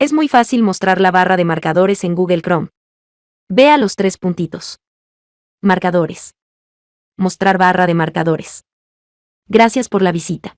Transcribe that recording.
Es muy fácil mostrar la barra de marcadores en Google Chrome. Vea los tres puntitos. Marcadores. Mostrar barra de marcadores. Gracias por la visita.